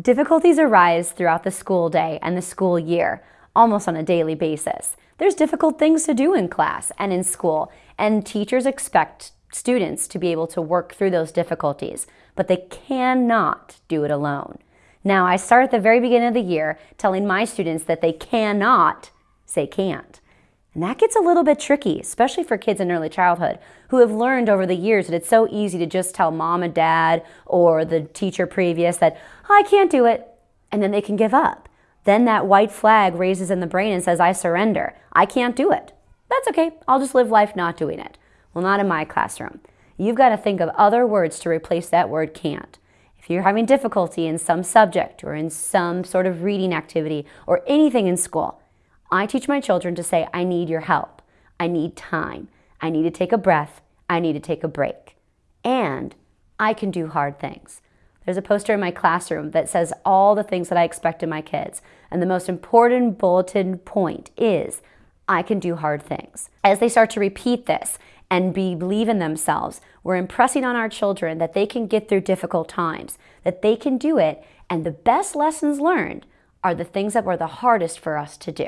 Difficulties arise throughout the school day and the school year, almost on a daily basis. There's difficult things to do in class and in school, and teachers expect students to be able to work through those difficulties, but they cannot do it alone. Now, I start at the very beginning of the year telling my students that they cannot say can't. And that gets a little bit tricky, especially for kids in early childhood who have learned over the years that it's so easy to just tell mom and dad or the teacher previous that, oh, I can't do it, and then they can give up. Then that white flag raises in the brain and says, I surrender. I can't do it. That's okay. I'll just live life not doing it. Well, not in my classroom. You've got to think of other words to replace that word can't. If you're having difficulty in some subject or in some sort of reading activity or anything in school, I teach my children to say, I need your help. I need time. I need to take a breath. I need to take a break. And I can do hard things. There's a poster in my classroom that says all the things that I expect in my kids. And the most important bulletin point is I can do hard things. As they start to repeat this and believe in themselves, we're impressing on our children that they can get through difficult times, that they can do it, and the best lessons learned are the things that were the hardest for us to do.